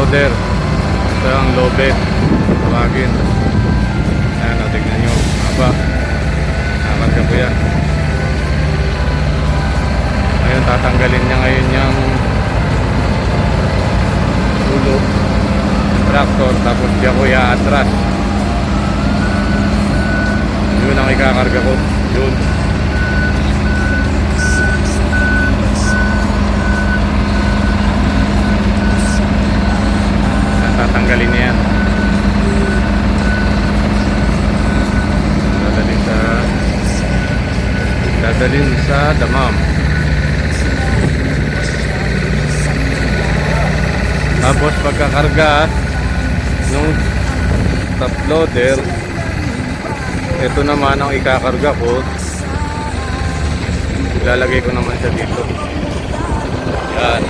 Ito ang lobe. Tawagin. Ayan, o, tignan nyo. Aba. Nakarga po yan. Ngayon, tatanggalin niya ngayon yung ulo. Tractor. Tapos diyan ko i-atras. Yun ang ikakarga ko. Yun. Yan, tatanggalin niya yan. Dadalhin sa dadalhin sa damam. Tapos pagkakarga nung top loader, ito naman ang ikakarga ko. Ilalagay ko naman siya dito. Yan.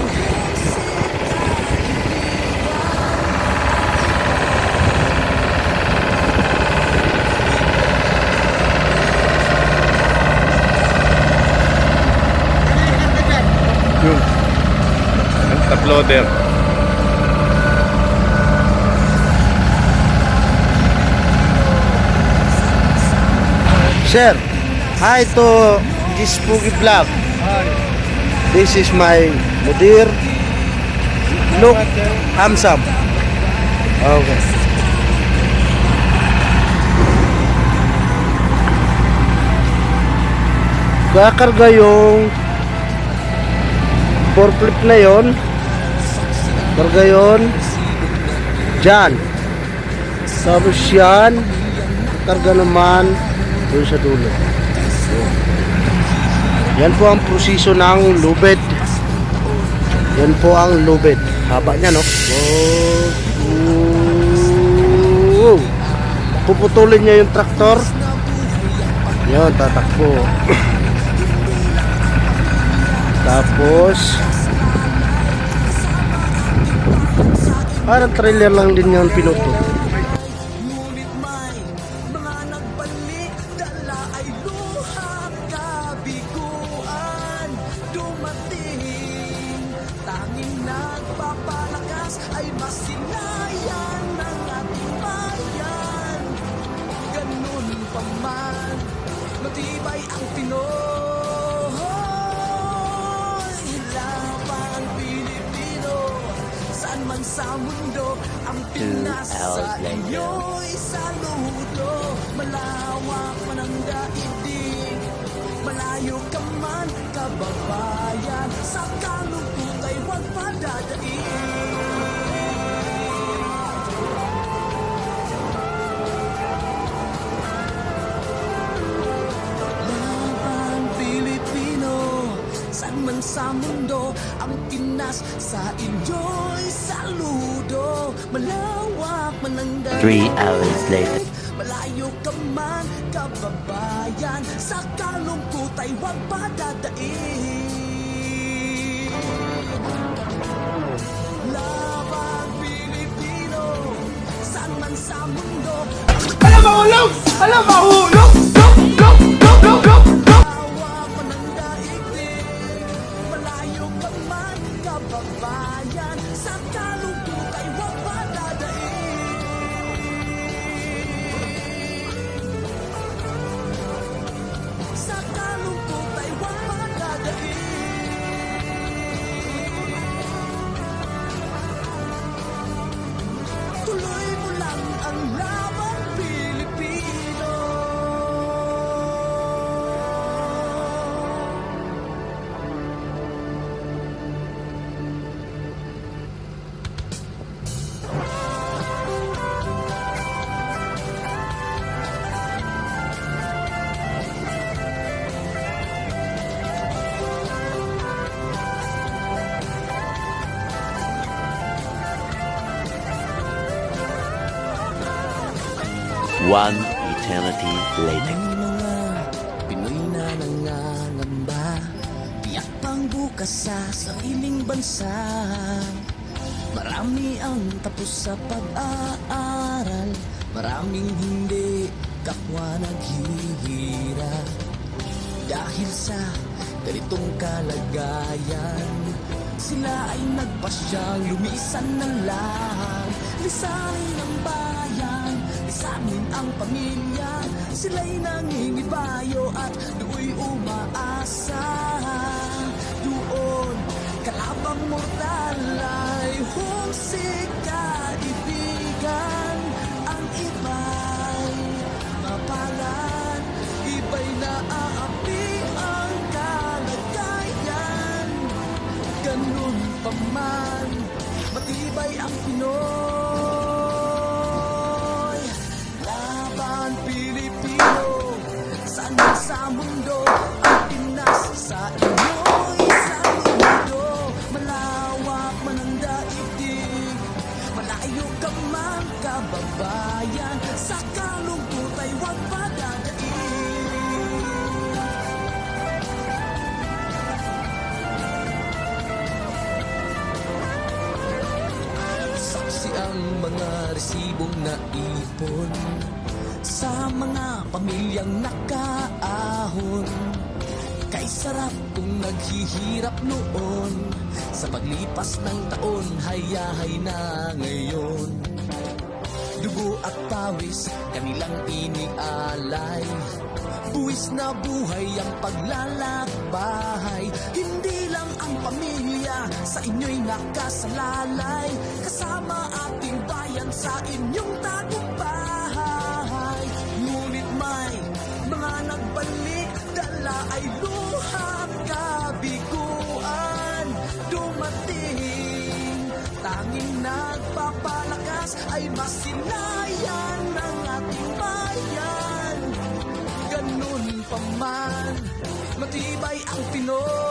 Loader. Sir, hi to this Spooky Vlog. This is my Mudir. Look handsome. Okay. Kakarga yung forklift na yon. Karga yon. Diyan. Tapos yan. Karga naman doon sa dulo. Yan po ang proseso ng lubid. Yan po ang lubid. Haba niya, no? Puputulin niya yung traktor. Yan, tatakbo. Tapos, parang trailer lang din yan pinuto. Ngunit may Dala ay luhap kabiguan Dumating. Tanging nagpapalakas Ay masilayan ng Ganun pa man Matibay ang Pinoy man sa mundo Ang Pinas sa inyo'y saludo Malawak man ang daigdig Malayo ka man kababayan. Sa kalungkot ay huwag padadaig man sa mundo Ang Pinas sa inyo'y saludo Malawak man ang Three hours later. Malayo ka man kababayan Sa kalungkot ay huwag padadaig Laban Pilipino Saan man sa mundo Alam mahulog! Alam mahulog! Log! Log! Log! Log! Log! Log! Awa man ang daigdig Malayo ka man kababayan Sa kalungkot One eternity later. Pinoy na nangangamba Tiyak pang bukas sa sariling bansa. Marami ang tapos sa pag-aaral Maraming hindi kapwa naghihirap Dahil sa ganitong kalagayan Sila ay nagpasyang lumisan na lang Lisanin ang pamilya. Sila'y nangingibayo at do'y umaasa. Doon kalabang mortal ay humsik kaibigan Ang iba'y mapalan Iba'y naaapi ang kalagayan. Ganun pa man, matibay ang Pinoy ang mga resibong naipon Sa mga pamilyang nakaahon. Kay sarap kung naghihirap noon Sa paglipas ng taon hayahay na ngayon. Dugo at pawis, kanilang inialay. Buwis na buhay ang paglalakbay. Hindi lang ang pamilya sa inyo'y nakasalalay. Kasama bayan sa inyong tagumpay Ngunit may mga nagbalik Dala ay luha at kabiguan. Dumating Tanging nagpapalakas ay masilayan ng ating bayan. Ganun pa man, matibay ang Pinoy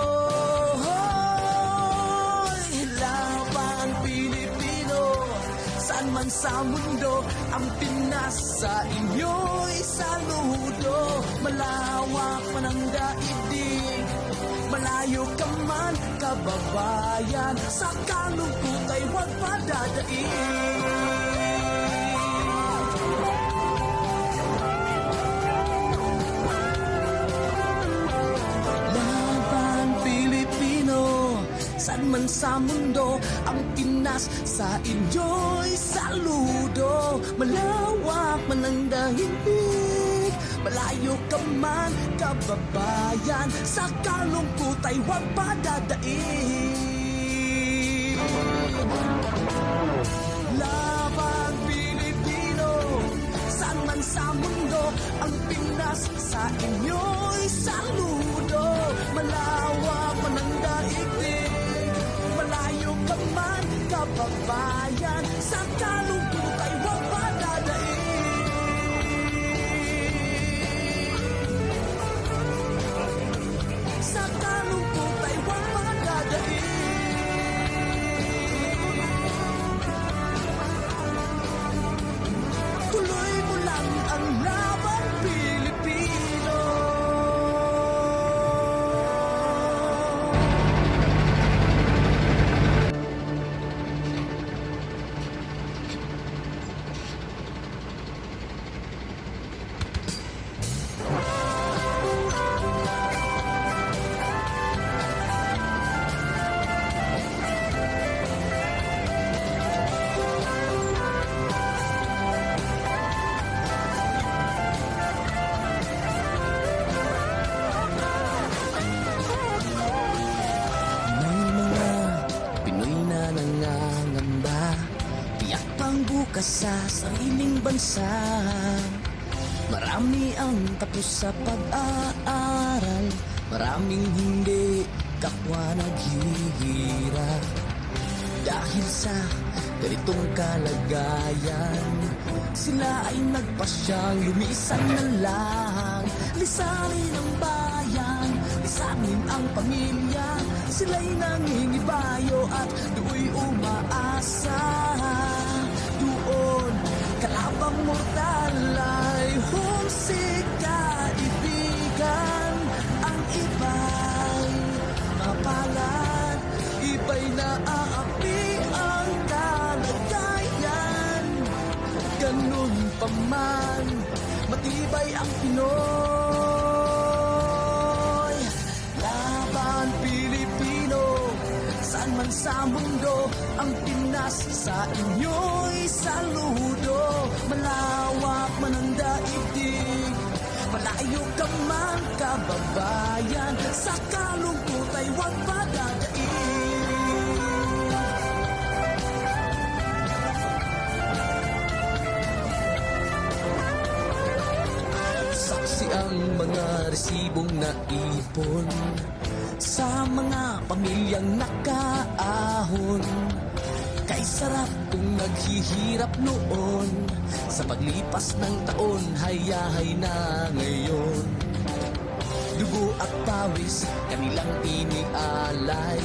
saan man sa mundo Ang Pinas sa inyo'y saludo. Malawak man ang daigdig Malayo ka man, kababayan. Sa kalungkot ay huwag padadaig sa mundo Ang Pinas sa inyo'y saludo. Malawak man ang dahilig Malayo ka man, kababayan. Sa kalungkot ay huwag padadaig bukas sa sariling bansa Marami ang tapos sa pag-aaral Maraming hindi kapwa naghihirap Dahil sa ganitong kalagayan Sila ay nagpasyang lumisan na lang. Lisanin ang bayan, lisanin ang pamilya. Sila'y nangingibayo at do'y umaasa kalabang mortal ang Pinas sa inyo'y saludo. Malawak man ang daigdig Malayo ka man kababayan. Sa kalungkot ay huwag baga ang mga resibong naipon Sa mga pamilyang nakaahon. Kay sarap kung naghihirap noon Sa paglipas ng taon hayahay na ngayon. Dugo at pawis kanilang inialay.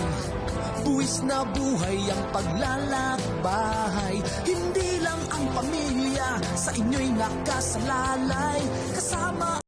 Buwis na buhay ang paglalakbahay Hindi lang ang pamilya sa inyo'y nakasalalay. Kasama